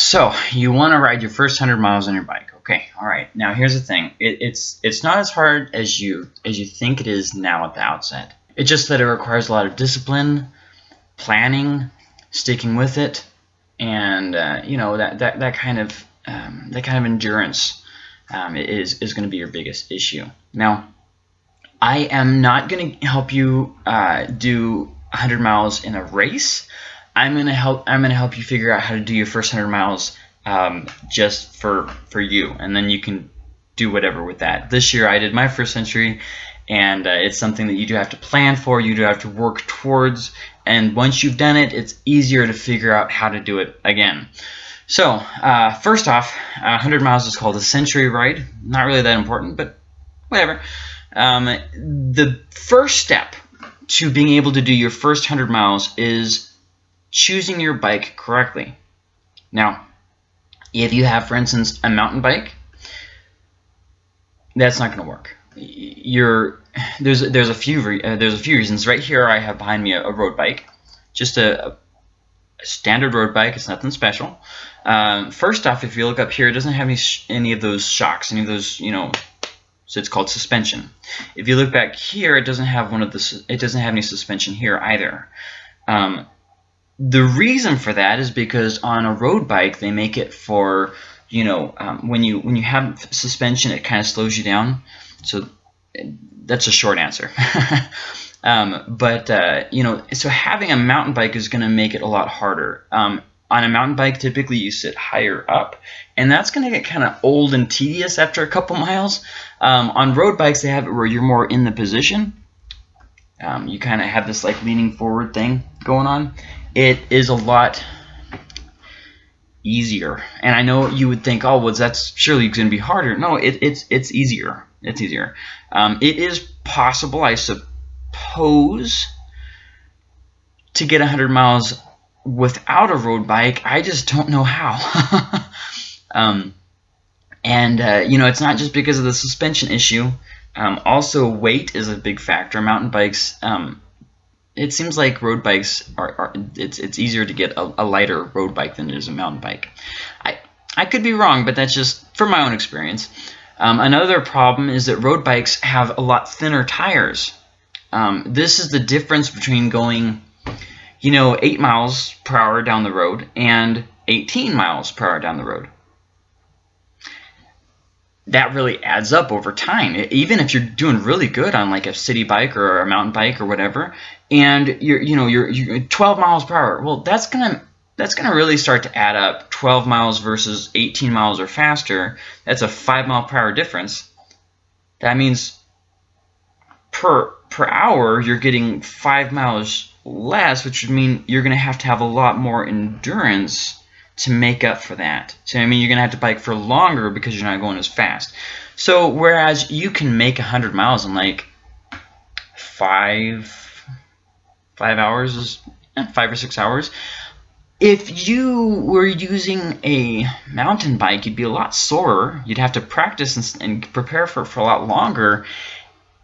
so you want to ride your first 100 miles on your bike. Okay, all right. Now here's the thing. It, it's it's not as hard as you as you think it is now at the outset. It's just that it requires a lot of discipline, planning, sticking with it, and uh, you know that that that kind of um, that kind of endurance um, is is going to be your biggest issue. Now, I am not going to help you uh, do 100 miles in a race. I'm gonna help. I'm gonna help you figure out how to do your first 100 miles um, just for for you, and then you can do whatever with that. This year I did my first century, and uh, it's something that you do have to plan for. You do have to work towards, and once you've done it, it's easier to figure out how to do it again. So uh, first off, 100 miles is called a century ride. Not really that important, but whatever. Um, the first step to being able to do your first 100 miles is choosing your bike correctly. Now, if you have, for instance, a mountain bike, that's not going to work. You're there's there's a few uh, there's a few reasons. Right here, I have behind me a, a road bike, just a, a, standard road bike. It's nothing special. Um, first off, if you look up here, it doesn't have any any of those shocks, any of those you know. So it's called suspension. If you look back here, it doesn't have one of the. It doesn't have any suspension here either. Um, the reason for that is because on a road bike they make it for you know um, when you when you have suspension it kind of slows you down. So that's a short answer. Um, but uh, you know so having a mountain bike is going to make it a lot harder. Um, on a mountain bike typically you sit higher up and that's going to get kind of old and tedious after a couple miles. Um, on road bikes they have it where you're more in the position. Um, you kind of have this like leaning forward thing going on it is a lot easier. And I know you would think, oh, well, that's surely going to be harder. No, it, it's it's easier. It's easier. Um, it is possible, I suppose, to get 100 miles without a road bike. I just don't know how. um, and, uh, you know, it's not just because of the suspension issue. Um, also, weight is a big factor. Mountain bikes um, it seems like road bikes are, are it's it's easier to get a, a, lighter road bike than it is a mountain bike. I I could be wrong, but that's just from my own experience. Um, another problem is that road bikes have a lot thinner tires. Um, this is the difference between going, you know, 8 miles per hour down the road and 18 miles per hour down the road that really adds up over time. Even if you're doing really good on like a city bike or a mountain bike or whatever, and you're you know you're, you're 12 miles per hour, well that's gonna that's gonna really start to add up. 12 miles versus 18 miles or faster. That's a five mile per hour difference. That means per per hour you're getting five miles less, which would mean you're gonna have to have a lot more endurance to make up for that. So I mean, you're gonna have to bike for longer because you're not going as fast. So whereas you can make 100 miles in like five five hours, is five or six hours. If you were using a mountain bike, you'd be a lot slower. You'd have to practice and, and prepare for it for a lot longer,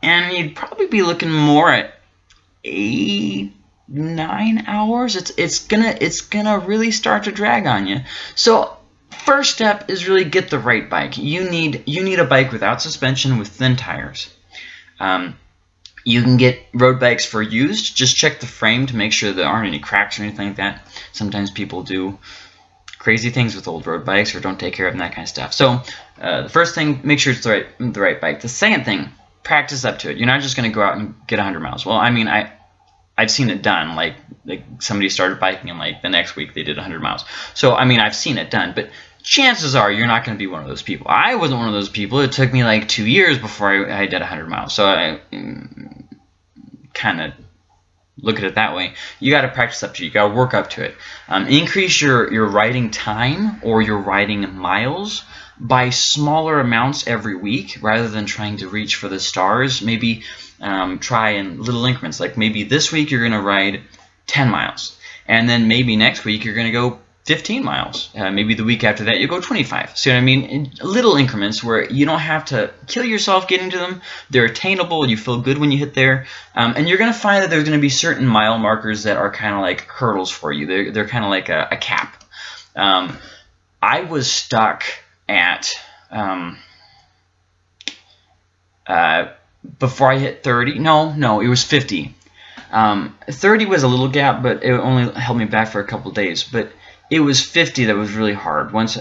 and you'd probably be looking more at eight nine hours. It's it's gonna it's gonna really start to drag on you. So first step is really get the right bike. You need you need a bike without suspension with thin tires. Um, you can get road bikes for used. Just check the frame to make sure there aren't any cracks or anything like that. Sometimes people do crazy things with old road bikes or don't take care of them that kind of stuff. So uh, the first thing make sure it's the right the right bike. The second thing practice up to it. You're not just going to go out and get 100 miles. Well I mean I I've seen it done. Like, like somebody started biking and like the next week they did 100 miles. So I mean, I've seen it done, but chances are you're not going to be one of those people. I wasn't one of those people. It took me like two years before I, I did 100 miles. So I mm, kind of look at it that way. You got to practice up to it. You got to work up to it. Um, increase your your riding time or your riding miles by smaller amounts every week rather than trying to reach for the stars. Maybe um, try in little increments. Like maybe this week you're going to ride 10 miles. And then maybe next week you're going to go 15 miles. Uh, maybe the week after that you go 25. See what I mean? In little increments where you don't have to kill yourself getting to them. They're attainable. You feel good when you hit there. Um, and you're going to find that there's going to be certain mile markers that are kind of like hurdles for you. They're, they're kind of like a, a cap. Um, I was stuck at um, uh, before I hit 30. No, no, it was 50. Um, 30 was a little gap, but it only held me back for a couple days. But it was 50 that was really hard. Once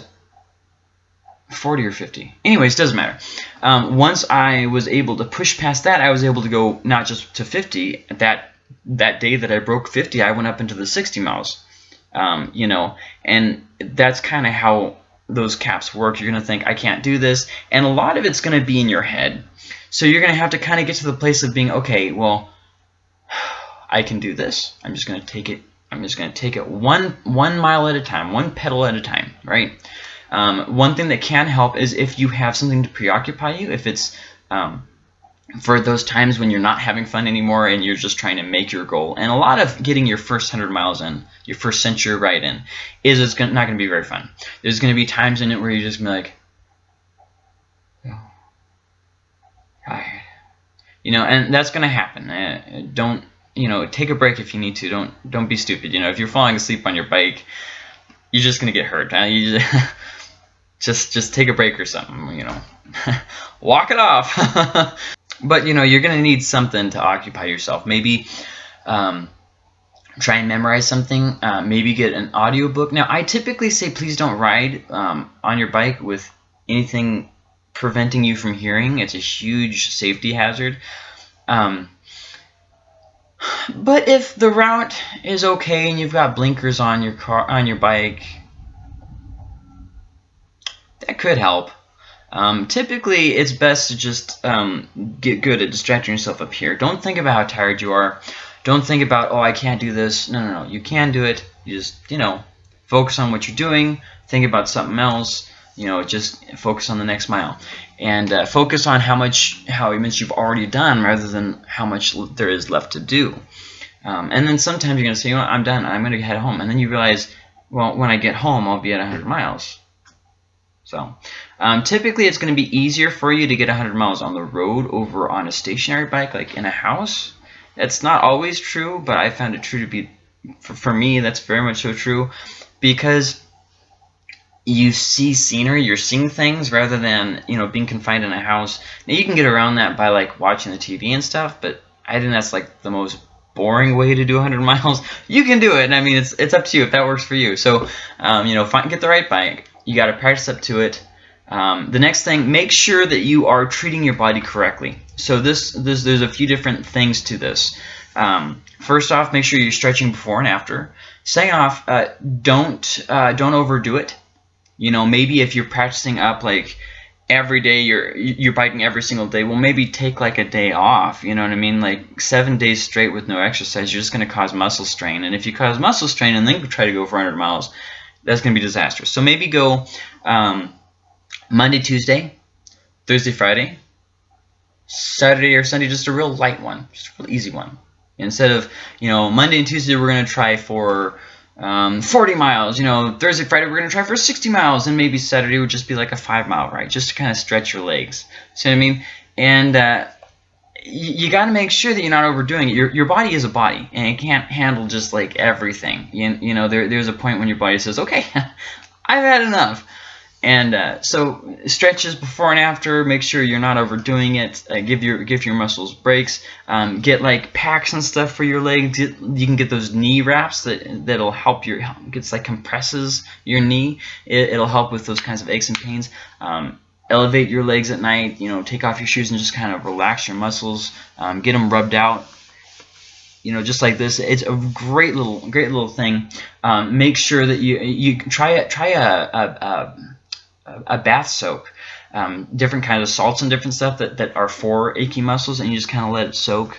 40 or 50. Anyways, doesn't matter. Um, once I was able to push past that, I was able to go not just to 50. That that day that I broke 50, I went up into the 60 miles. Um, you know, and that's kind of how those caps work. You're going to think, I can't do this. And a lot of it's going to be in your head. So you're going to have to kind of get to the place of being, okay, well, I can do this. I'm just going to take it. I'm just going to take it one one mile at a time, one pedal at a time, right? Um, one thing that can help is if you have something to preoccupy you, if it's um, for those times when you're not having fun anymore and you're just trying to make your goal. And a lot of getting your first 100 miles in, your first century ride in, is it's not going to be very fun. There's going to be times in it where you're just going to be like, oh, tired. You know, and that's going to happen. Don't, you know, take a break if you need to. Don't don't be stupid. You know, if you're falling asleep on your bike, you're just to get hurt. Uh, you just, just, just take a break or something, you know. Walk it off. but you know you're to need something to occupy yourself maybe um, try and memorize something uh, maybe get an audiobook now i typically say please don't ride um, on your bike with anything preventing you from hearing it's a huge safety hazard um, but if the route is okay and you've got blinkers on your car on your bike that could help um, typically, it's best to just um, get good at distracting yourself up here. Don't think about how tired you are. Don't think about, oh, I can't do this. No, no, no. You can do it. You just, you know, focus on what you're doing. Think about something else. You know, just focus on the next mile. And uh, focus on how much, how much you've already done rather than how much there is left to do. Um, and then sometimes you're to say, you know what, I'm done. I'm going to head home. And then you realize, well, when I get home, I'll be at 100 miles. So um, typically it's going to be easier for you to get 100 miles on the road over on a stationary bike like in a house. It's not always true, but I found it true to be, for, for me, that's very much so true because you see scenery, you're seeing things rather than, you know, being confined in a house. Now you can get around that by like watching the TV and stuff, but I think that's like the most boring way to do 100 miles. You can do it, and I mean, it's, it's up to you if that works for you. So, um, you know, find, get the right bike you got to practice up to it. Um, the next thing, make sure that you are treating your body correctly. So this, this there's a few different things to this. Um, first off, make sure you're stretching before and after. Second off, uh, don't uh, don't overdo it. You know, maybe if you're practicing up like every day, you're you're biking every single day. Well, maybe take like a day off. You know what I mean? Like seven days straight with no exercise, you're just going to cause muscle strain. And if you cause muscle strain and then try to go for 100 miles, that's going to be disastrous. So maybe go um, Monday, Tuesday, Thursday, Friday, Saturday or Sunday, just a real light one, just a real easy one. Instead of, you know, Monday and Tuesday we're going to try for um, 40 miles. You know, Thursday, Friday we're going to try for 60 miles, and maybe Saturday would just be like a five mile ride, just to kind of stretch your legs. See what I mean? And uh, you, got to make sure that you're not overdoing it. Your, your body is a body, and it can't handle just like everything. You, you know, there, there's a point when your body says, okay, I've had enough. And uh, so stretches before and after. Make sure you're not overdoing it. Uh, give your give your muscles breaks. Um, get like packs and stuff for your legs. You can get those knee wraps that that'll help your. It's like compresses your knee. It, will help with those kinds of aches and pains. Um, elevate your legs at night, you know, take off your shoes and just kind of relax your muscles, um, get them rubbed out, you know, just like this. It's a great little, great little thing. Um, make sure that you you try it. try a a, a, a bath soak. Um, different kinds of salts and different stuff that, that are for achy muscles, and you just kind of let it soak.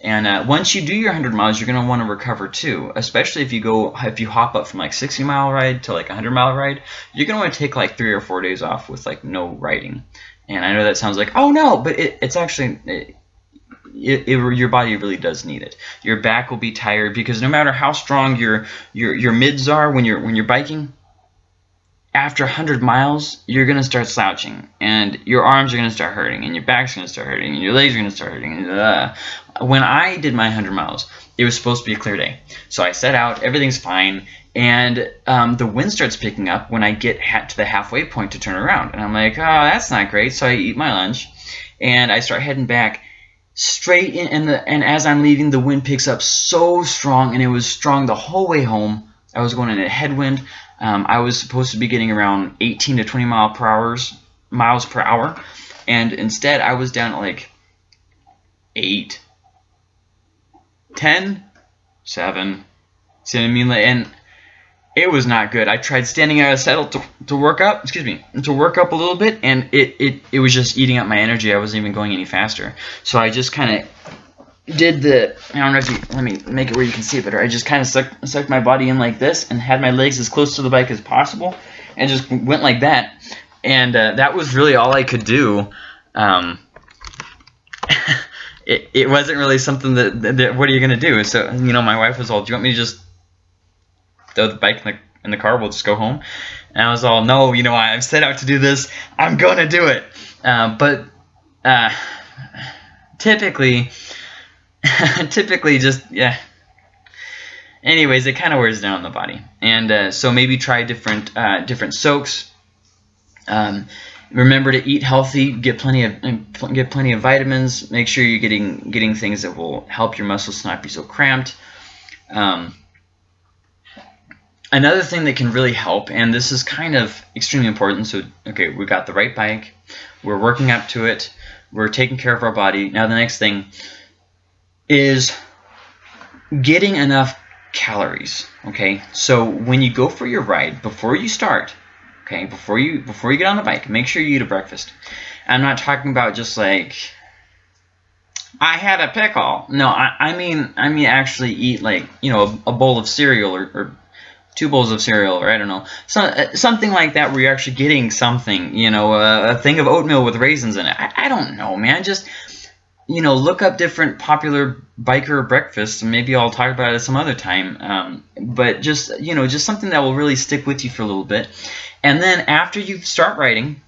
And uh, once you do your 100 miles, you're going to want to recover too, especially if you go, if you hop up from like 60 mile ride to like 100 mile ride, you're going to want to take like three or four days off with like no riding. And I know that sounds like, oh no, but it, it's actually, it, it, it, your body really does need it. Your back will be tired because no matter how strong your, your, your mids are when you're, when you're biking, after 100 miles, you're going to start slouching, and your arms are going to start hurting, and your back's going to start hurting, and your legs are going to start hurting. Uh, when I did my 100 miles, it was supposed to be a clear day. So I set out, everything's fine, and um, the wind starts picking up when I get to the halfway point to turn around. And I'm like, oh, that's not great. So I eat my lunch, and I start heading back straight in, and, the, and as I'm leaving, the wind picks up so strong, and it was strong the whole way home. I was going in a headwind. Um, I was supposed to be getting around 18 to 20 mile per hours, miles per hour, and instead I was down at like 8, 10, 7. See what I mean? And it was not good. I tried standing out of saddle to, to work up, excuse me, to work up a little bit, and it, it, it was just eating up my energy. I wasn't even going any faster. So I just kind of did the, I don't know if you, let me make it where you can see it better. I just kind of sucked, sucked my body in like this and had my legs as close to the bike as possible and just went like that. And uh, that was really all I could do. Um, it, it wasn't really something that, that, that what are you going to do? So, you know, my wife was all, do you want me to just throw the bike in the, in the car, we'll just go home. And I was all, no, you know, I've set out to do this, I'm going to do it. Uh, but uh, typically, typically just, yeah. Anyways, it kind of wears down the body. And uh, so maybe try different, uh, different soaks. Um, remember to eat healthy, get plenty of get plenty of vitamins. Make sure you're getting getting things that will help your muscles not be so cramped. Um, another thing that can really help, and this is kind of extremely important. So, okay, we got the right bike, we're working up to it, we're taking care of our body. Now, the next thing is getting enough calories. Okay, so when you go for your ride, before you start, okay, before you before you get on the bike, make sure you eat a breakfast. I'm not talking about just like I had a pickle. No, I, I mean I mean actually eat like you know a, a bowl of cereal or, or two bowls of cereal, or I don't know, so, uh, something like that where you're actually getting something, you know, a, a thing of oatmeal with raisins in it. I, I, don't know, man. Just, you know, look up different popular biker breakfasts, and maybe I'll talk about it some other time. Um, but just, you know, just something that will really stick with you for a little bit. And then after you start writing,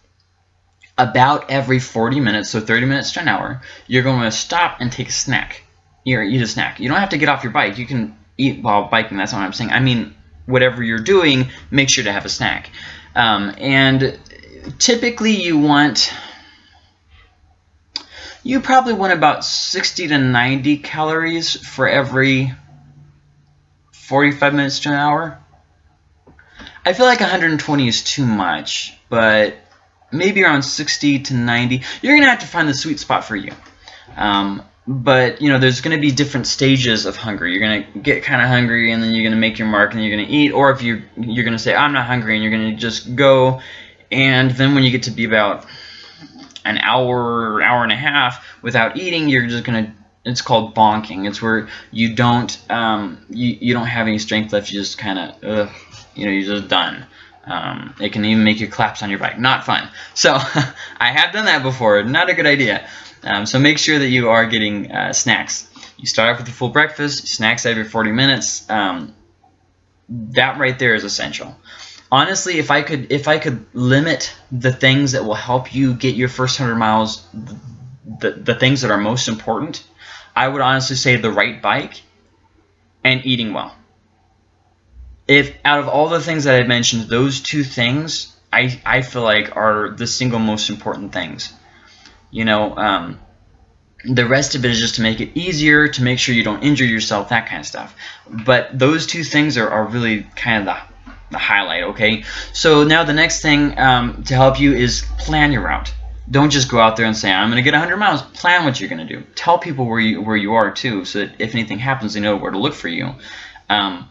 about every 40 minutes, so 30 minutes to an hour, you're going to stop and take a snack. You're eat a snack. You don't have to get off your bike. You can eat while biking. That's what I'm saying. I mean, whatever you're doing, make sure to have a snack. Um, and typically you want, you probably want about 60 to 90 calories for every 45 minutes to an hour. I feel like 120 is too much, but maybe around 60 to 90. You're going to have to find the sweet spot for you. Um, but you know there's going to be different stages of hunger you're going to get kind of hungry and then you're going to make your mark and you're going to eat or if you you're going to say i'm not hungry and you're going to just go and then when you get to be about an hour hour and a half without eating you're just to it's called bonking. It's where you don't um, you, you don't have any strength left. You just kind of you know you're just done. Um, it can even make you collapse on your bike. Not fun. So I have done that before. Not a good idea. Um, so make sure that you are getting uh, snacks. You start off with a full breakfast, snacks every 40 minutes. Um, that right there is essential. Honestly, if I could if I could limit the things that will help you get your first 100 miles, the, the things that are most important, I would honestly say the right bike and eating well. If out of all the things that I mentioned, those two things I, I feel like are the single most important things you know, um, the rest of it is just to make it easier, to make sure you don't injure yourself, that kind of stuff. But those two things are, are really kind of the, the highlight, okay? So now the next thing um, to help you is plan your route. Don't just go out there and say, I'm going to get 100 miles. Plan what you're going to do. Tell people where you, where you are, too, so that if anything happens, they know where to look for you. Um,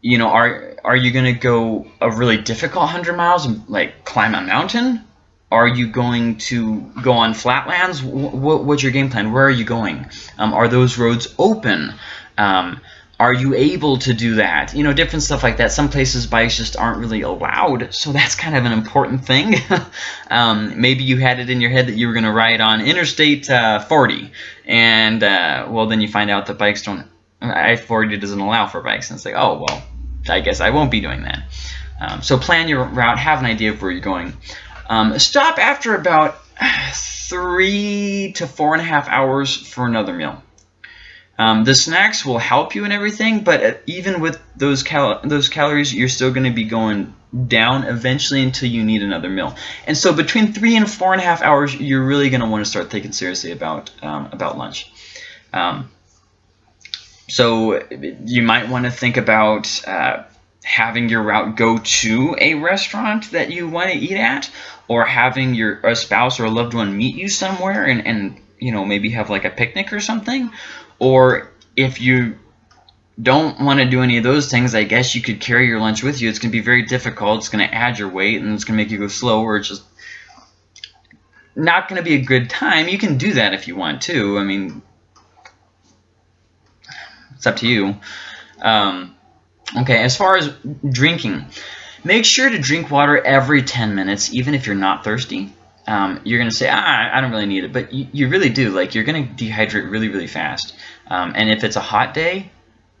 you know, are, are you going to go a really difficult 100 miles and, like, climb a mountain? Are you going to go on flatlands? what's your game plan? Where are you going? Um, are those roads open? Are you able to do that? You know, different stuff like that. Some places bikes just aren't really allowed, so that's kind of an important thing. um, maybe you had it in your head that you were going to ride on Interstate uh, 40, and uh, well, then you find out that bikes don't. I-40 doesn't allow for bikes, and it's like, oh well, I guess I won't be doing that. Um, so plan your route, have an idea of where you're going. Um, stop after about three to four and a half hours for another meal. Um, the snacks will help you and everything, but uh, even with those cal those calories, you're still going to be going down eventually until you need another meal. And so between three and four and a half hours, you're really going to want to start thinking seriously about um, about lunch. Um, so you might want to think about uh, having your route go to a restaurant that you want to eat at, or having your a spouse or a loved one meet you somewhere and, and you know maybe have like a picnic or something. Or if you don't want to do any of those things, I guess you could carry your lunch with you. It's going to be very difficult. It's going to add your weight and it's going to make you go slow or it's just not going to be a good time. You can do that if you want to. I mean, it's up to you. Um, okay, as far as drinking, make sure to drink water every 10 minutes, even if you're not thirsty. Um, you're going to say, ah, I don't really need it, but you, you really do. Like, you're going to dehydrate really, really fast. Um, and if it's a hot day,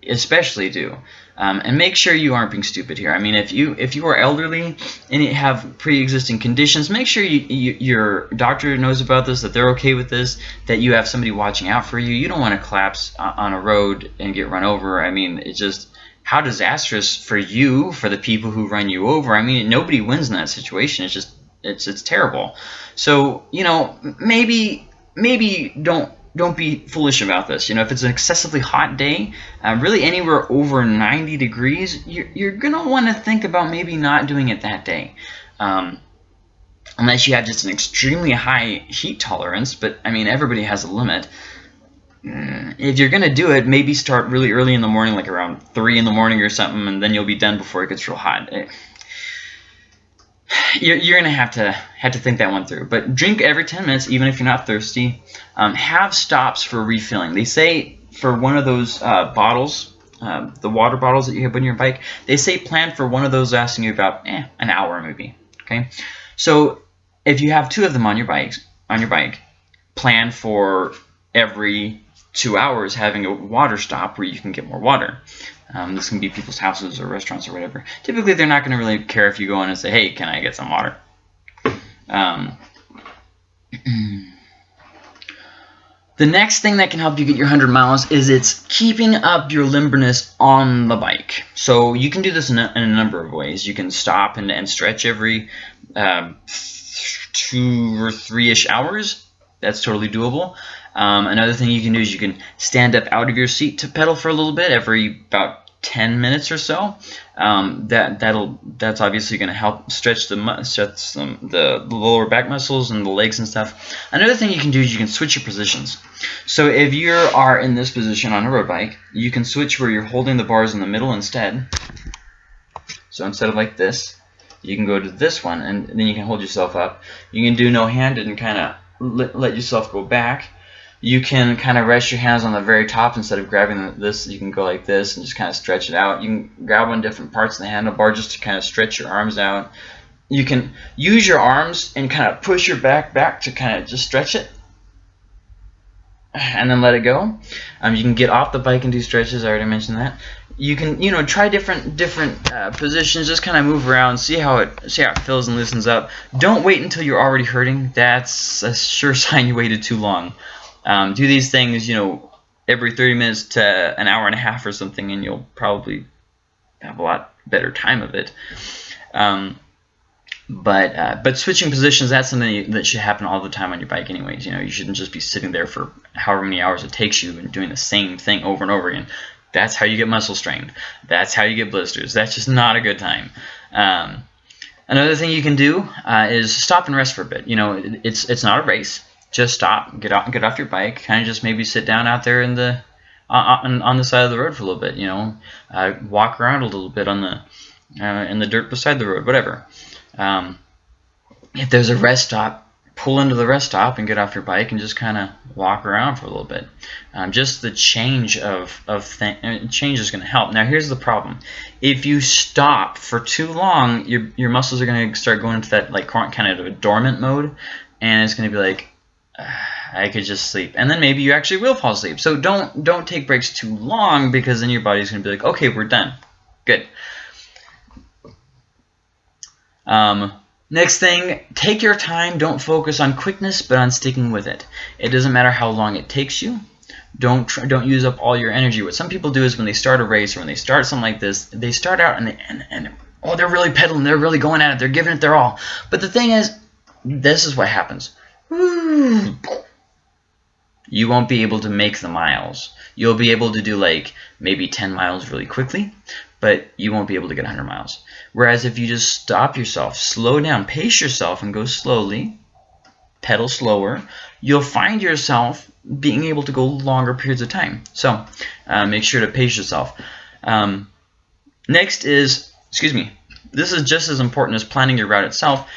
especially do. Um, and make sure you aren't being stupid here. I mean, if you if you are elderly and you have pre-existing conditions, make sure you, you, your doctor knows about this, that they're okay with this, that you have somebody watching out for you. You don't want to collapse on a road and get run over. I mean, it's just how disastrous for you, for the people who run you over. I mean, nobody wins in that situation. It's just it's it's terrible. So you know, maybe maybe don't don't be foolish about this. You know, if it's an excessively hot day, uh, really anywhere over 90 degrees, you're, you're going to want to think about maybe not doing it that day. Um, unless you have just an extremely high heat tolerance, but I mean, everybody has a limit. Mm, if you're going to do it, maybe start really early in the morning, like around 3 in the morning or something, and then you'll be done before it gets real hot. You're, you're to have to have to think that one through. But drink every 10 minutes, even if you're not thirsty. Um, have stops for refilling. They say for one of those uh, bottles, uh, the water bottles that you have on your bike, they say plan for one of those lasting you about eh, an hour maybe. Okay, so if you have two of them on your bikes on your bike, plan for every two hours having a water stop where you can get more water. Um, this can be people's houses or restaurants or whatever. Typically, they're not going to really care if you go in and say, hey, can I get some water? Um, the next thing that can help you get your 100 miles is it's keeping up your limberness on the bike. So you can do this in a, in a number of ways. You can stop and, and stretch every um, two or three-ish hours. That's totally doable. Um, another thing you can do is you can stand up out of your seat to pedal for a little bit every about 10 minutes or so. Um, that that'll that's obviously going to help stretch the stretch the, the lower back muscles and the legs and stuff. Another thing you can do is you can switch your positions. So if you are in this position on a road bike, you can switch where you're holding the bars in the middle instead. So instead of like this, you can go to this one, and then you can hold yourself up. You can do no-handed and kind of let, let yourself go back. You can kind of rest your hands on the very top instead of grabbing this you can go like this and just kind of stretch it out. You can grab on different parts of the handlebar just to kind of stretch your arms out. You can use your arms and kind of push your back back to kind of just stretch it and then let it go. Um, you can get off the bike and do stretches I already mentioned that you can you know try different different uh, positions just kind of move around see how it see how it feels and loosens up don't wait until you're already hurting that's a sure sign you waited too long um, do these things, you know, every 30 minutes to an hour and a half or something, and you'll probably have a lot better time of it. Um, but uh, but switching positions, that's something that should happen all the time on your bike anyways. You know, you shouldn't just be sitting there for however many hours it takes you and doing the same thing over and over again. That's how you get muscle strained. That's how you get blisters. That's just not a good time. Um, another thing you can do uh, is stop and rest for a bit. You know, it's it's not a race just stop, get off, get off your bike, kind of just maybe sit down out there in the on, on the side of the road for a little bit, you know, uh, walk around a little bit on the uh, in the dirt beside the road, whatever. Um, if there's a rest stop, pull into the rest stop and get off your bike and just kind of walk around for a little bit. Um, just the change of of thing, change is going to help. Now here's the problem: if you stop for too long, your your muscles are going to start going into that like kind of a dormant mode, and it's going to be like I could just sleep. And then maybe you actually will fall asleep. So don't don't take breaks too long because then your body's going to be like, okay, we're done. Good. Um, next thing, take your time. Don't focus on quickness, but on sticking with it. It doesn't matter how long it takes you. Don't try, don't use up all your energy. What some people do is when they start a race or when they start something like this, they start out and, they, and, and oh, they're really pedaling, they're really going at it, they're giving it their all. But the thing is, this is what happens. You won't be able to make the miles. You'll be able to do like maybe 10 miles really quickly, but you won't be able to get 100 miles. Whereas if you just stop yourself, slow down, pace yourself, and go slowly, pedal slower, you'll find yourself being able to go longer periods of time. So uh, make sure to pace yourself. Um, next is, excuse me, this is just as important as planning your route itself,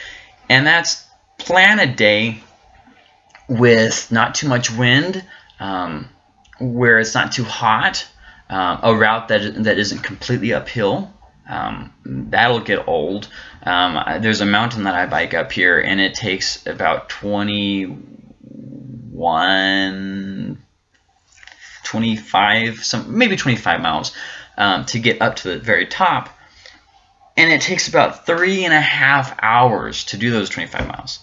and that's plan a day with not too much wind, um, where it's not too hot, uh, a route that, that isn't completely uphill. Um, that'll get old. Um, there's a mountain that I bike up here, and it takes about 21, 25, some maybe 25 miles um, to get up to the very top. And it takes about three and a half hours to do those 25 miles.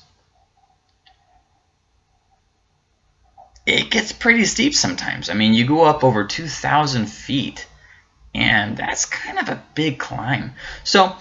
It gets pretty steep sometimes. I mean, you go up over 2,000 feet, and that's kind of a big climb. So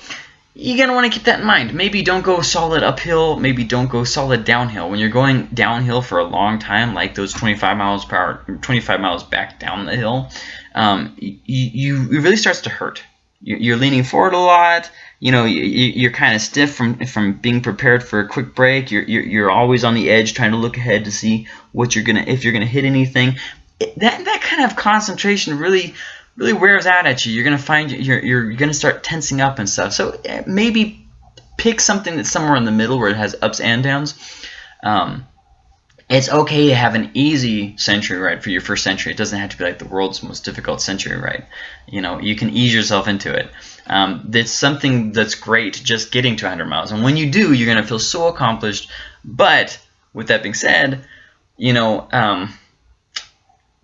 you're going to want to keep that in mind. Maybe don't go solid uphill. Maybe don't go solid downhill. When you're going downhill for a long time, like those 25 miles per hour, 25 miles back down the hill, um, you, you, it really starts to hurt. You're leaning forward a lot. You know, you're kind of stiff from from being prepared for a quick brake. You're, you're, always on the edge, trying to look ahead to see what you're gonna if you're gonna hit anything. That that kind of concentration really really wears out at you. You're gonna find you're you're gonna start tensing up and stuff. So eh, maybe pick something that's somewhere in the middle where it has ups and downs. Um, it's okay to have an easy century ride for your first century. It doesn't have to be like the world's most difficult century ride. You know, you can ease yourself into it. Um, it's something that's great just getting to 100 miles. And when you do, you're going to feel so accomplished. But with that being said, you know, um,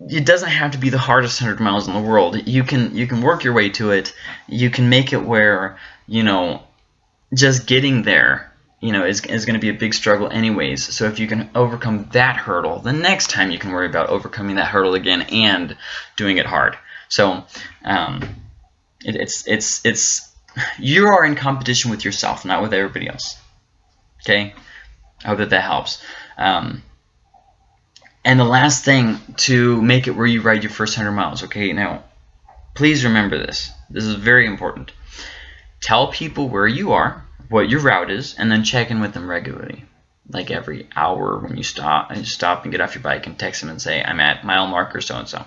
it doesn't have to be the hardest 100 miles in the world. You can you can work your way to it. You can make it where, you know, just getting there you know, is, is going to be a big struggle anyways. So if you can overcome that hurdle, the next time you can worry about overcoming that hurdle again and doing it hard. So um, it, it's it's it's you are in competition with yourself, not with everybody else. Okay, I hope that that helps. Um, and the last thing to make it where you ride your first 100 miles. Okay, now please remember this. This is very important. Tell people where you are what your route is, and then check in with them regularly. Like every hour when you stop and stop and get off your bike and text them and say, I'm at mile marker so-and-so.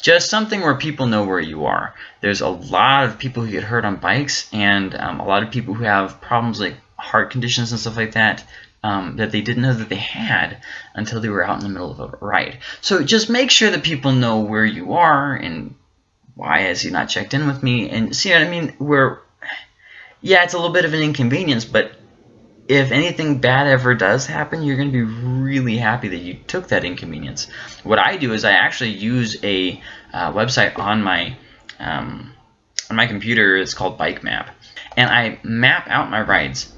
Just something where people know where you are. There's a lot of people who get hurt on bikes and um, a lot of people who have problems like heart conditions and stuff like that um, that they didn't know that they had until they were out in the middle of a ride. So just make sure that people know where you are and why has he not checked in with me and see what I mean? Where yeah, it's a little bit of an inconvenience, but if anything bad ever does happen, you're going to be really happy that you took that inconvenience. What I do is I actually use a uh, website on my um, on my computer. It's called Bike Map, and I map out my rides.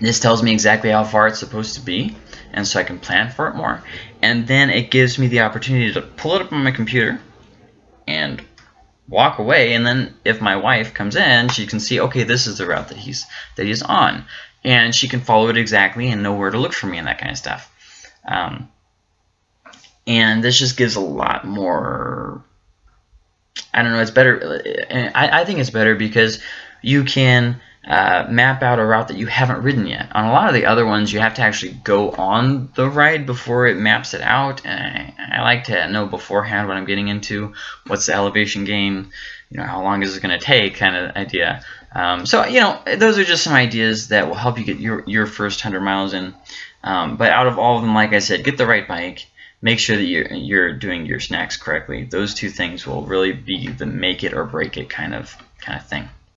This tells me exactly how far it's supposed to be, and so I can plan for it more. And then it gives me the opportunity to pull it up on my computer and walk away and then if my wife comes in she can see okay this is the route that he's that he's on. And she can follow it exactly and know where to look for me and that kind of stuff. Um, and this just gives a lot more I don't know it's better I, I think it's better because you can uh, map out a route that you haven't ridden yet. On a lot of the other ones, you have to actually go on the ride before it maps it out. And I, I like to know beforehand what I'm getting into, what's the elevation gain, you know, how long is it going to take, kind of idea. Um, so, you know, those are just some ideas that will help you get your, your first 100 miles in. Um, but out of all of them, like I said, get the right bike. Make sure that you're, you're doing your snacks correctly. Those two things will really be the make it or break it kind of kind of thing.